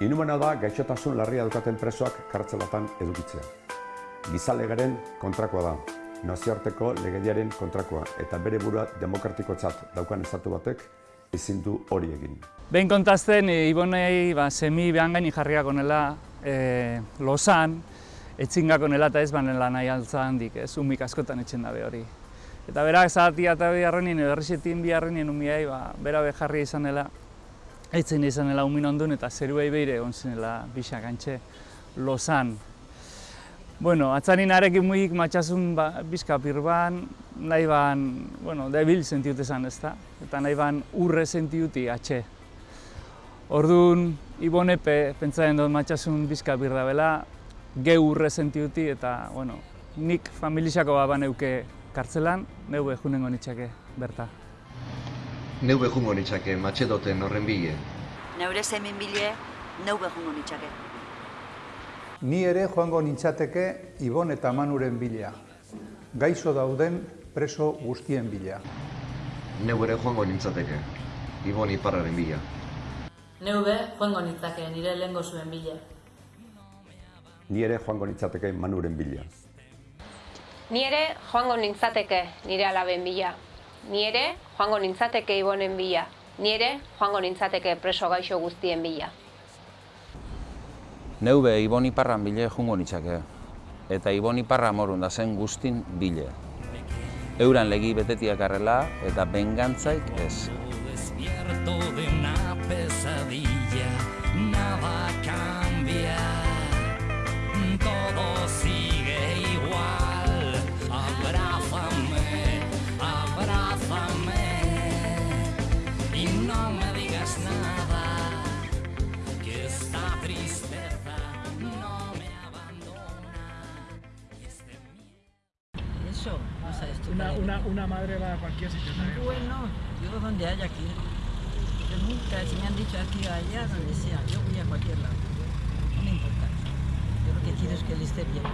Inumena da gaixotasun larria dukaten presoak kartzelatan edukitzea. Gizalegaren kontrakoa da, nazioarteko legediaren kontrakoa, eta bere burua demokratikotzat daukan estatu batek ezin du hori egin. Behin kontazten, e, Ibonei ba, semi behan gaini jarriak onela e, losan, etxingak onela eta ez banela nahi altza handik, ez, umik askotan etxen dabe hori. Eta berak zahatia eta biharrenin, edo erresetin biharrenin umiai, ba, bera be jarri izanela, etzen izanela umin ondun eta zeruei beire egon zinela bisak antxe losan. Bueno, atzanin arekin muik matxasun ba, bizka pirban, nahi ban, bueno, debil sentiut esan ez da, eta nahi ban urre sentiuti atxe. Orduan, Ibonepe, pentsatzen dut matxasun bizka birda bela, ge urre sentiuti eta, bueno, nik familixako bat baneuke kartzelan, neu behunengo nitxake berta. Neu behungo nitzake matxedoten horren bile. Neure zemin bile, neu behungo nitxake. Ni ere joango nintzateke Ibon eta Manuren bila. Gaizo dauden preso guztien bila. Neu ere joango nintzateke. Ibon iparraren bila. Neube joango nintzake nire lehengo zuen bile. Ni ere joango nintzateke Manuren bila. Ni ere joango nintzateke nire alaben bila. Ni ere joango nintzateke ibonen bila. Ni ere joango nintzateke preso gaixo guztien bila. Neube Ibon Iparran bile jungo nitzake, eta Ibon Iparra morun da zen guztin bile. Euran legi betetiak arrela eta bengantzaik ez. Eso. Una, una, una madre va a cualquier sitio. Bueno, yo donde haya ir. Yo nunca, si me han dicho aquí o allá, donde sea, yo voy a cualquier lado. No me importa. Yo lo que quiero es que él esté bien.